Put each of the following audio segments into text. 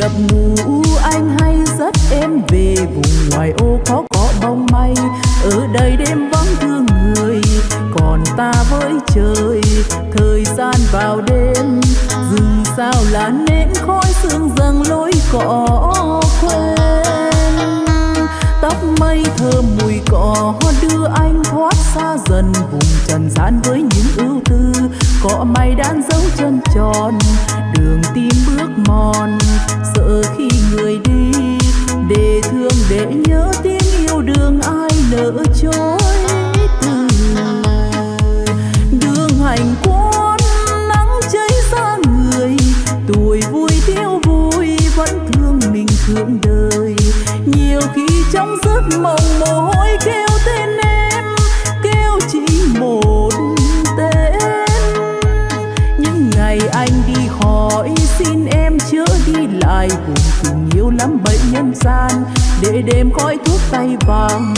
nhập ngũ anh hay dắt em về vùng ngoài ô có cỏ bông mây ở đây đêm vắng thương người, còn ta với trời. Thời gian vào đêm, rừng sao là nến khói sương dâng lối cỏ quên tóc mây thơm mùi cỏ, đưa anh thoát xa dần. Vùng trần gian với những ưu tư cỏ mây đan dấu chân tròn, đường tim bước mòn. Sợ khi người đi, để thương, để nhớ tiếng yêu đường ai nỡ chối từ đường hành quân, nắng cháy ra người, tuổi vui thiếu vui vẫn thương mình thương đời. Nhiều khi trong giấc mộng mồ hôi kêu đi cùng tình yêu lắm bệnh nhân gian. Để đêm khói thuốc tay vàng,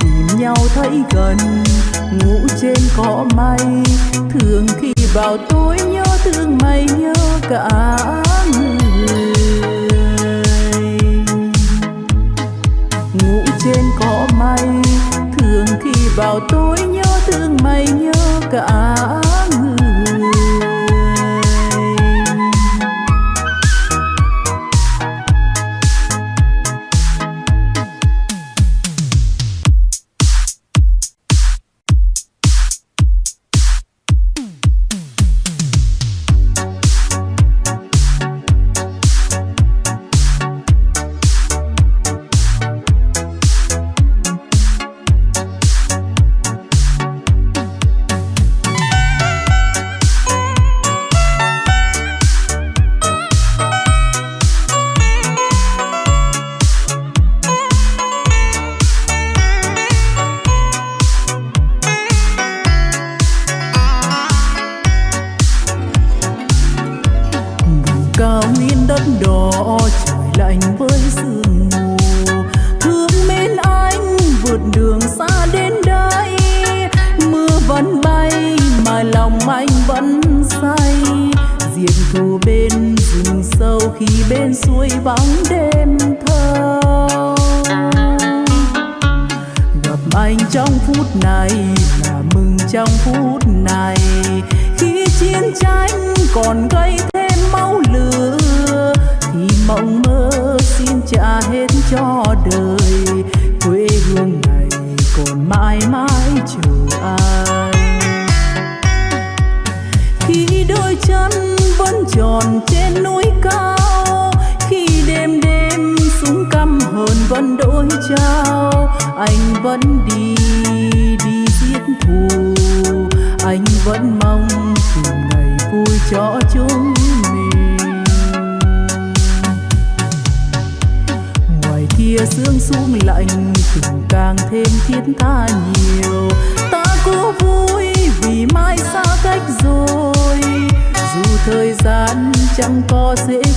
tìm nhau thấy gần. Ngủ trên cỏ mây, thường khi vào tối nhớ thương mây nhớ cả người. Ngủ trên cỏ mây, thường khi vào tối nhớ thương mây nhớ cả người.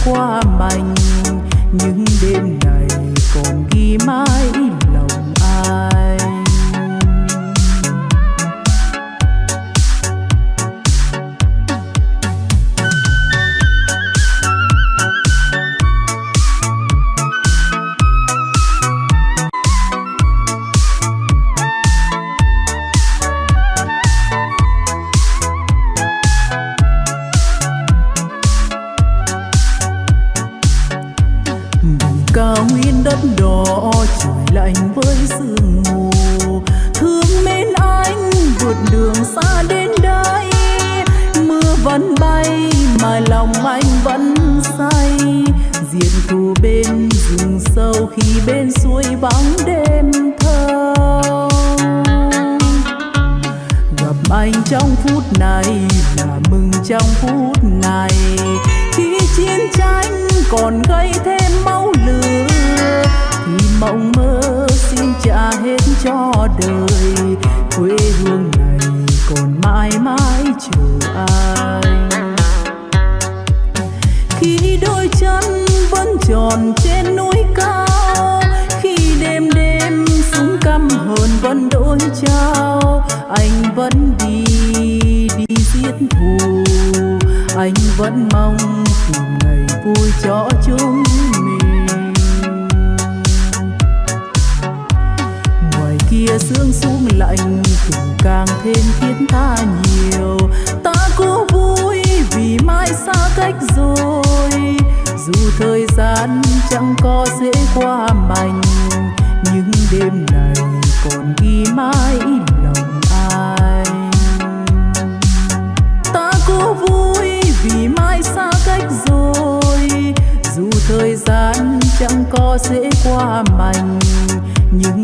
Qua mành bên suối vắng đêm thơ gặp anh trong phút này là mừng trong phút này. Khi chiến tranh còn gây thêm máu lửa, thì mộng mơ xin trả hết cho đời. Quê hương này còn mãi mãi chờ ai khi đôi chân vẫn tròn trên núi cao hồn vẫn đổi trao, anh vẫn đi đi giết thù. Anh vẫn mong tìm ngày vui cho chúng mình. Ngoài kia sương xuống lạnh tình càng thêm khiến ta nhiều. Ta cố vui vì mai xa cách rồi. Dù thời gian chẳng có dễ qua mành, nhưng đêm này còn ghi mãi lòng ai ta cố vui vì mai xa cách rồi. Dù thời gian chẳng có dễ qua mành, nhưng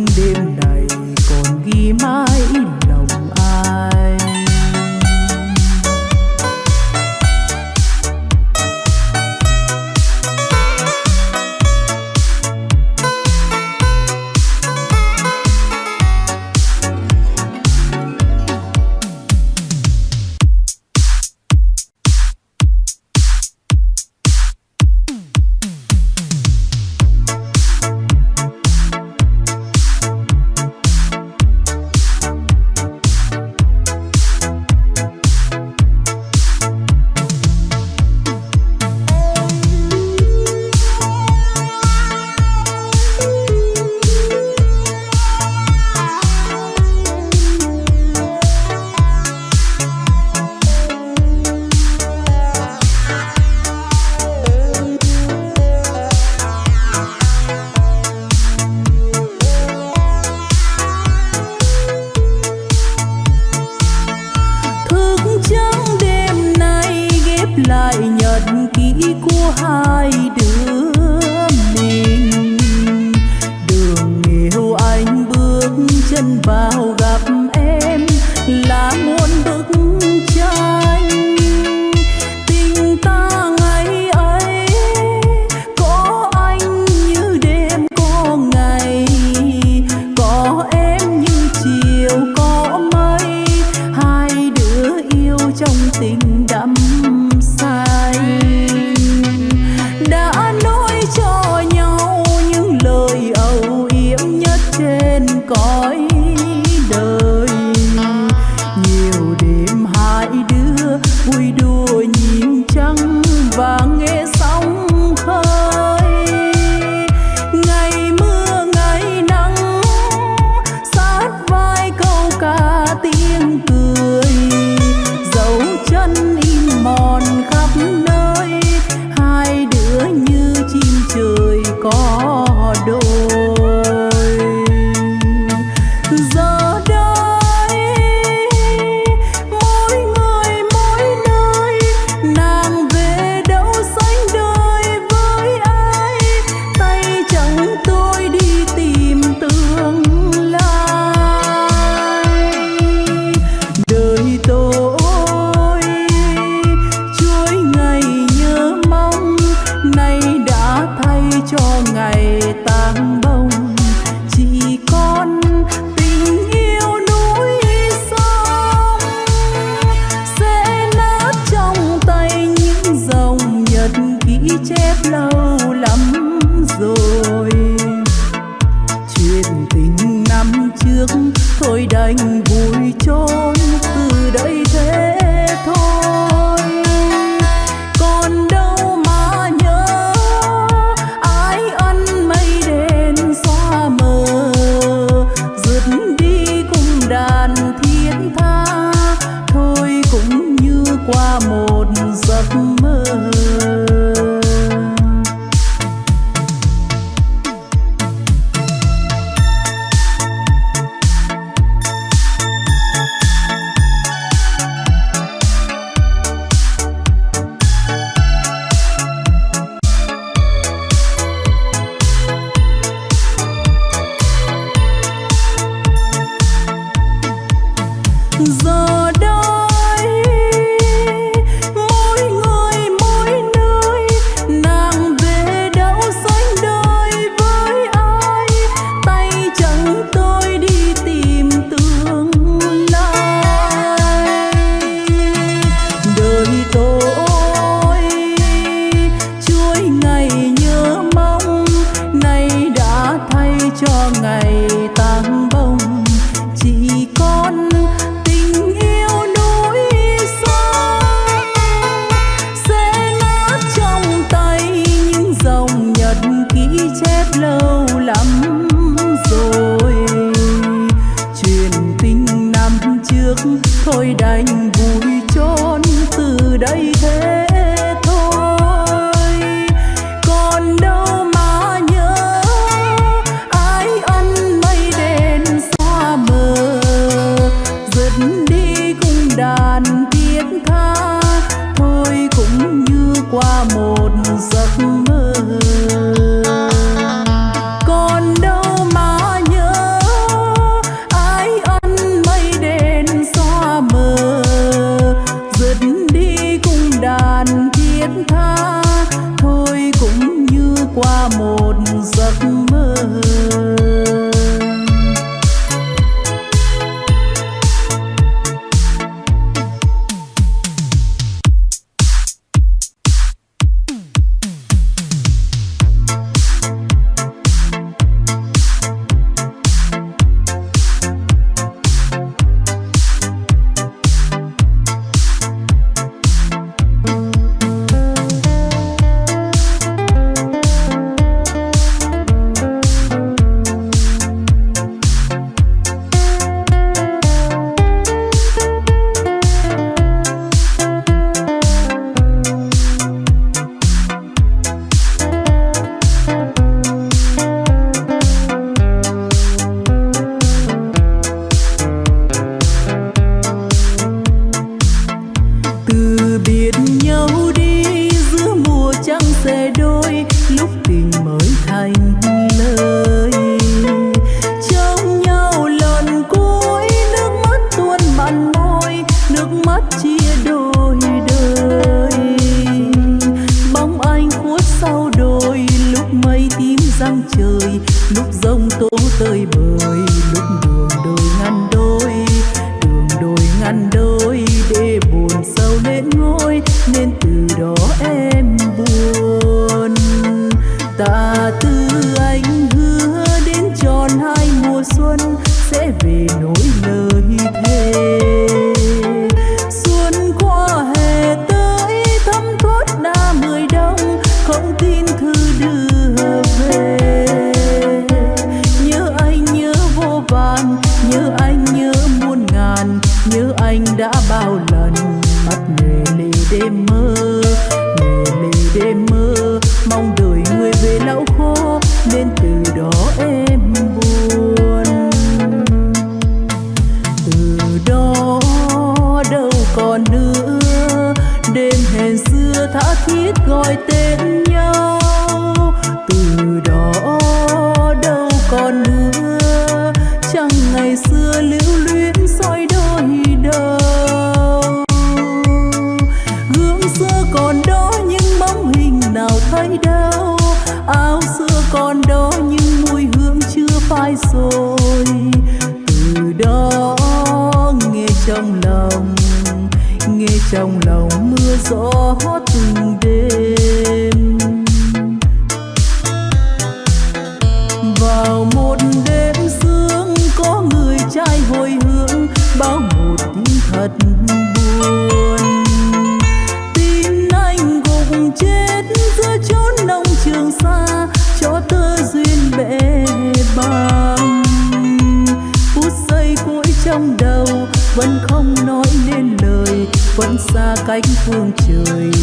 cách phương trời.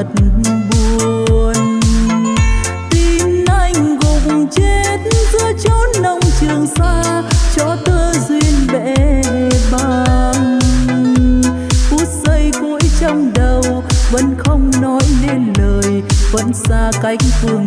thật buồn. Tin anh gục chết giữa chốn nông trường xa cho tơ duyên bể băng phút giây cuối trong đầu vẫn không nói nên lời, vẫn xa cách phương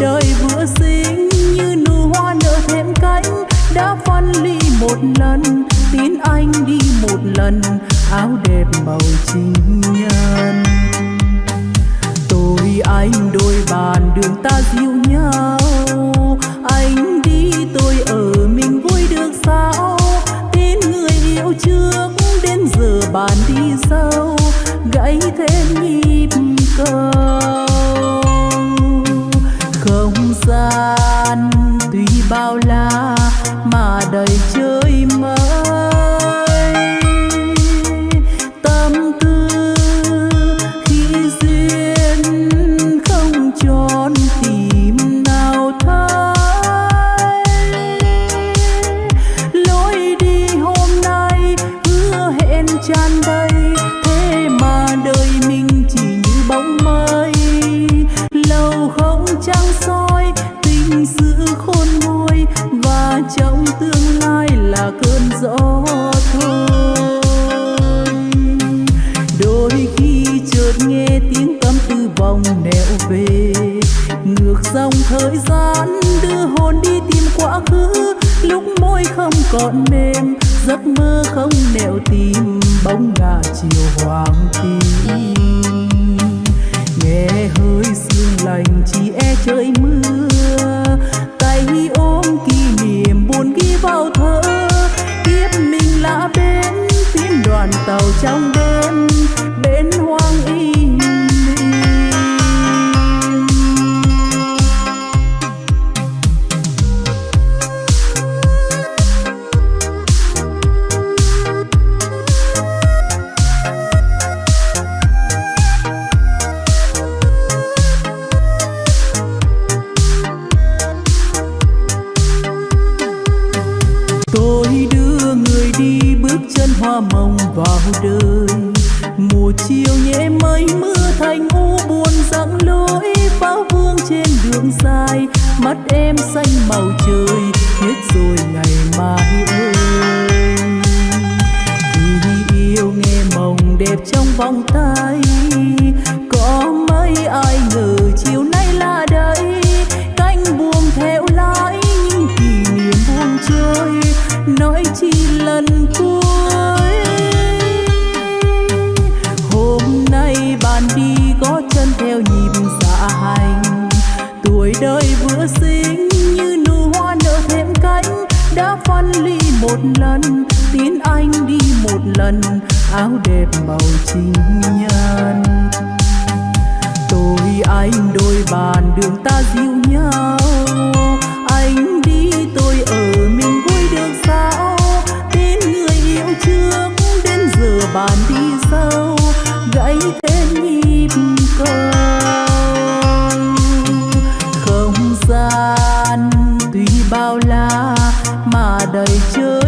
đời vừa xinh như nụ hoa nở thêm cánh. Đã phân ly một lần, tin anh đi một lần. Áo đẹp màu chính nhân. Tôi, anh, đôi bàn đường ta dịu nhau. Anh đi, tôi ở mình vui được sao? Tin người yêu trước, đến giờ bàn đi sâu. Gãy thêm nhịp cầu cơn gió thôi đôi khi chợt nghe tiếng tâm tư vòng nẻo về. Ngược dòng thời gian đưa hồn đi tìm quá khứ. Lúc môi không còn mềm, giấc mơ không nẻo tìm. Bóng ngả chiều hoàng tim nghe hơi sương lành, chỉ e trời mưa. Tay ôm kỷ niệm, buồn ghi vào thơ lá bến bên tiếng đoàn tàu trong đêm bên hoang im đưa bước chân hoa mộng vào đời. Mùa chiều nhẹ mây mưa thành u buồn dặn lối pháo vương trên đường dài. Mắt em xanh màu trời hết rồi ngày mai ơi. Khi yêu nghe mộng đẹp trong vòng tay, có mấy ai ngờ chiều nay là đây. Cánh buông theo lái những kỷ niệm buông trôi, nói chi lần cuối. Hôm nay bạn đi có chân theo nhịp dạ hành. Tuổi đời vừa sinh như nụ hoa nở thêm cánh. Đã phân ly một lần, tin anh đi một lần. Áo đẹp bầu chính nhân. Tôi anh đôi bàn đường ta dịu nhau. Bàn đi sâu, gãy thêm nhịp cầu. Không gian tuy bao la mà đầy chơi.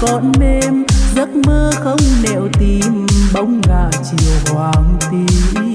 Còn mềm giấc mơ không nẻo tìm bóng ngả chiều hoàng tim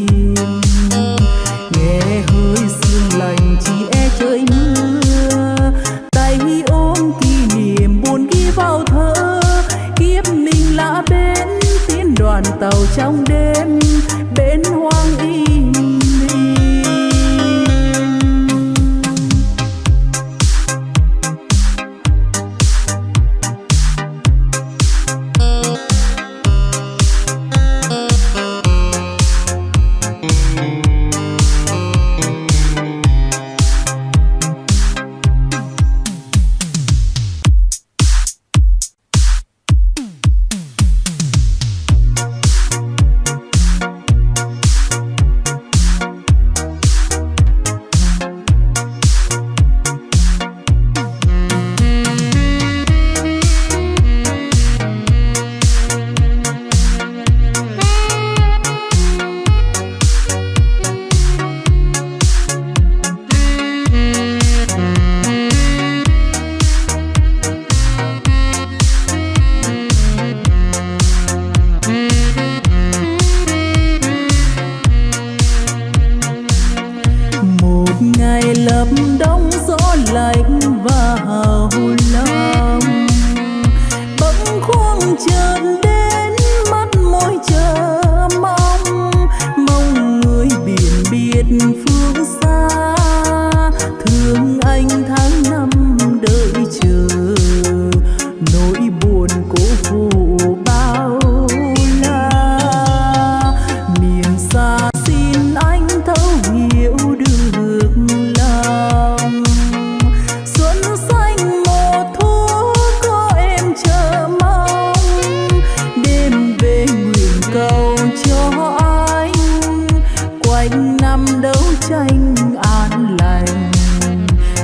anh năm đấu tranh an lành.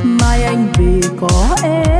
Mai anh vì có em.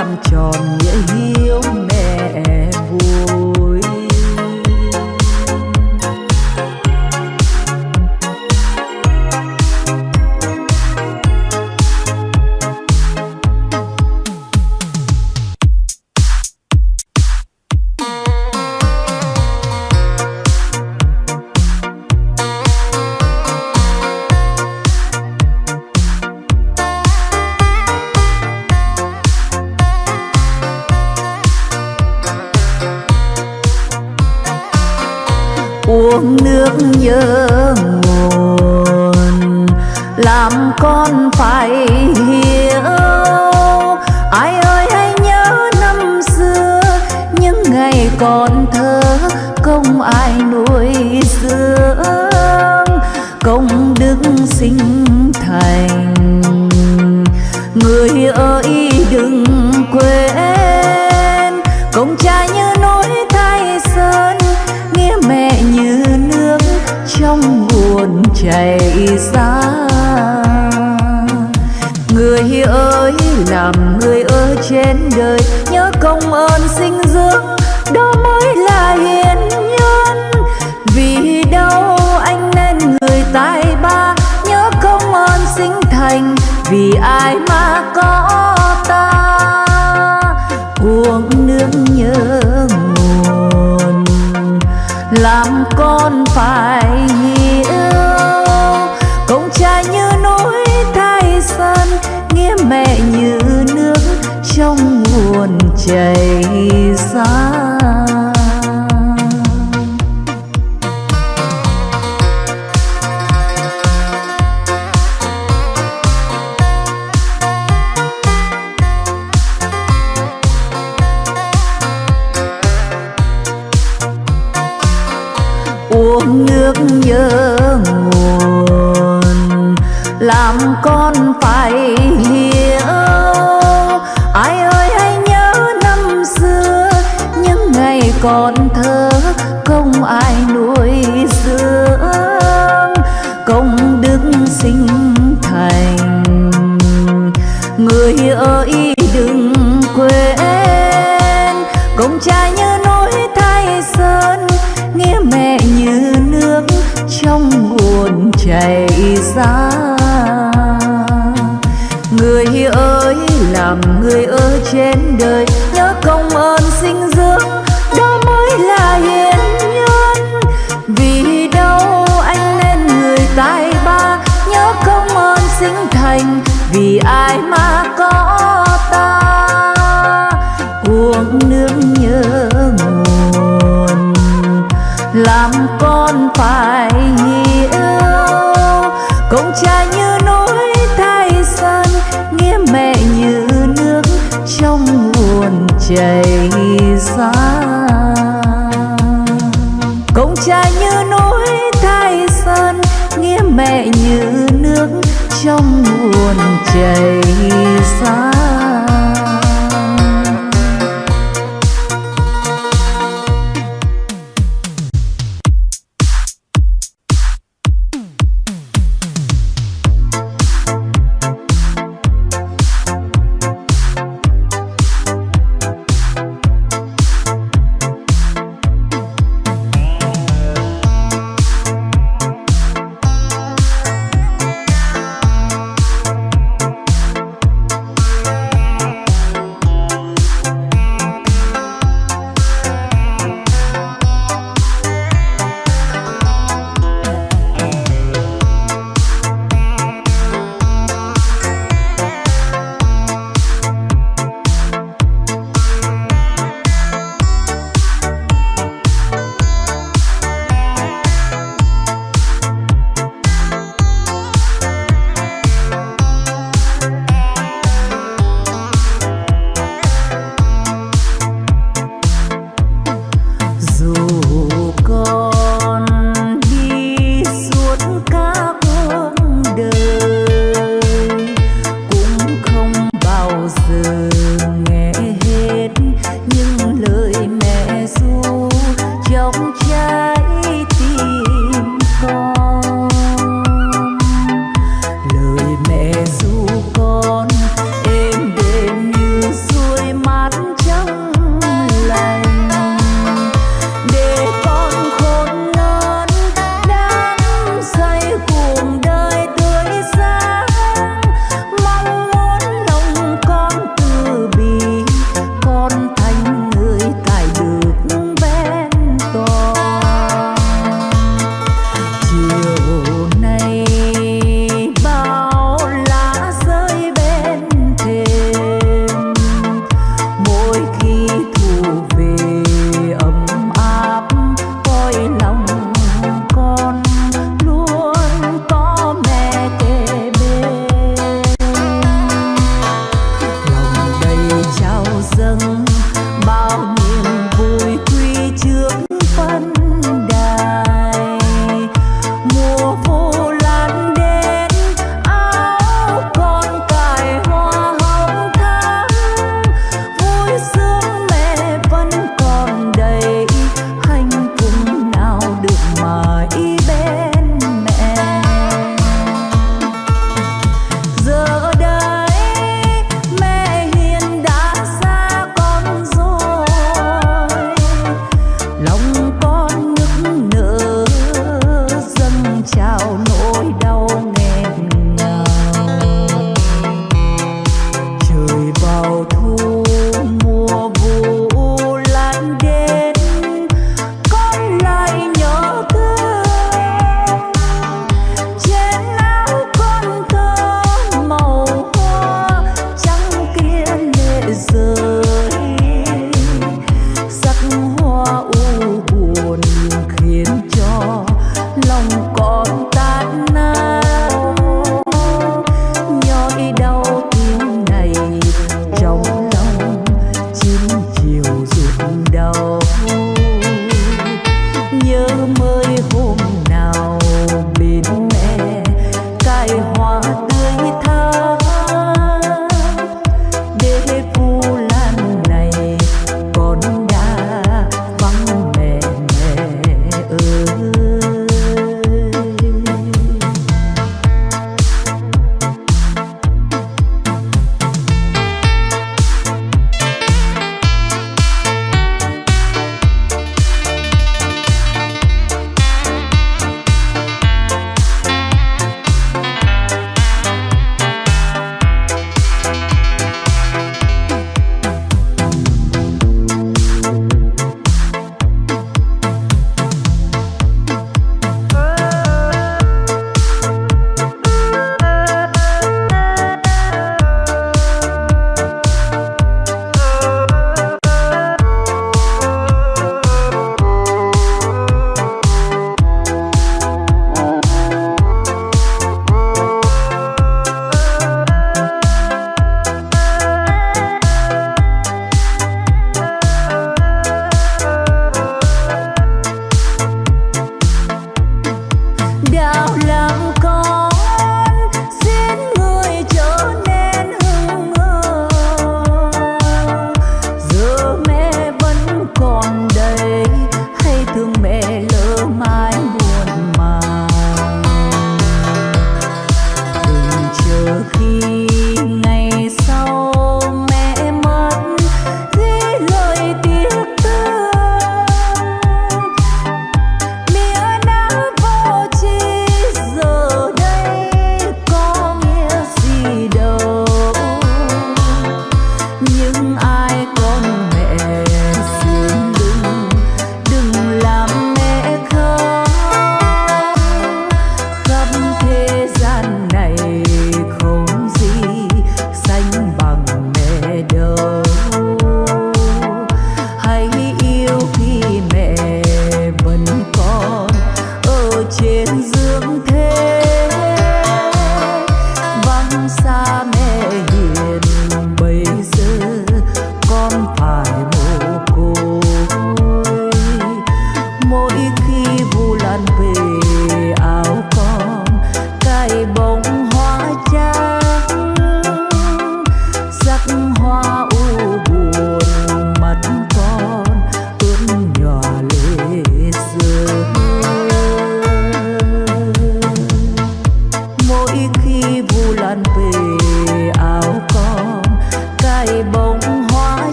Làm tròn nghĩa hiếu nhớ nguồn. Làm con